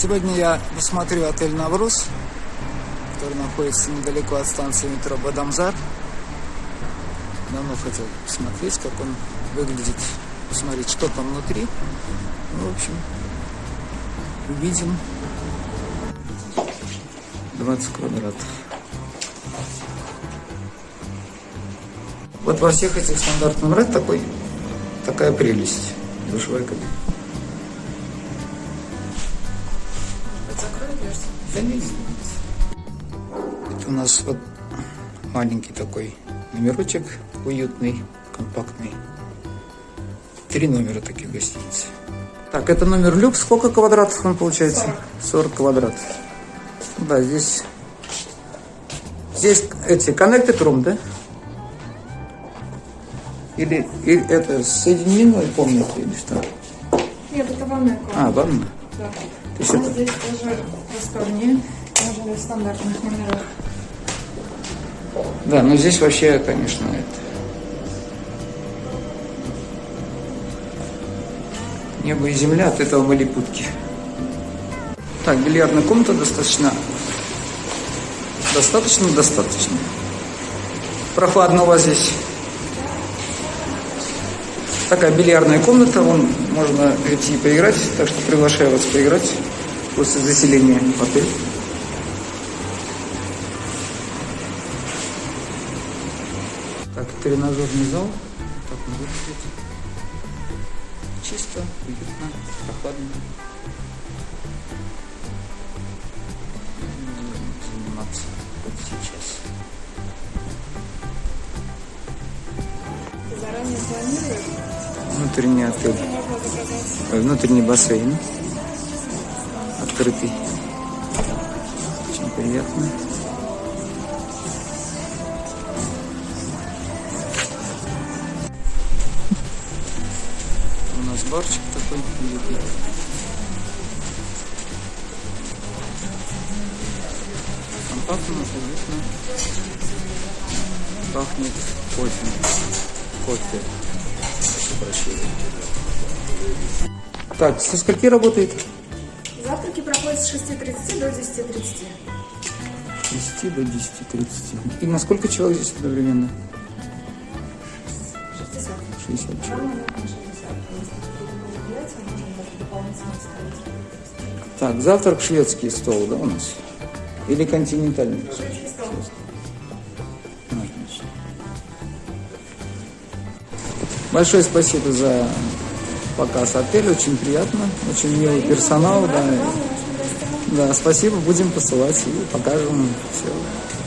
Сегодня я посмотрю отель «Навруз», который находится недалеко от станции метро Бадамзар. Давно хотел посмотреть, как он выглядит, посмотреть, что там внутри. Ну, в общем, увидим. 20 квадратов. Вот во всех этих стандартных номерах такой, такая прелесть. Душевая кабина. Да не Это у нас вот маленький такой номерочек, уютный, компактный. Три номера таких гостиниц. Так, это номер люкс. Сколько квадратов он получается? 40, 40 квадратов. Да, здесь... Здесь эти connected room, да? Или, или это соединенная комната или что? Нет, это ванная комната. А, ванна. Да. То есть это... здесь тоже просторнее, нежели в стандартных номерах. Да, но здесь вообще, конечно, это... Небо и земля, от этого были путки. Так, бильярдная комната достаточно... Достаточно, достаточно. Прохладно у вас здесь. Такая бильярдная комната, вон можно идти и поиграть, так что приглашаю вас поиграть после заселения в отель. Так, тренажерный зал. Так он выглядит. Чисто, уютно, прохладно. Заниматься вот сейчас. Заранее планируешь, Внутренний отель. Внутренний бассейн. Открытый. Очень приятно. У нас барчик такой. Компактно, уютно. Пахнет кофе. Кофе. Так, со скольки работает? Завтраки проходят с 6.30 до 10.30. С 10 до 10.30. И на сколько человек здесь одновременно? 60. 60 человек. Рано на 60. Если какие-то мероприятия, можем даже дополнительно ставить. Так, завтрак шведский стол, да, у нас? Или континентальный? Шведский стол. Отлично. Большое спасибо за показ отеля, очень приятно, очень милый персонал, да. Да, спасибо, будем посылать и покажем все.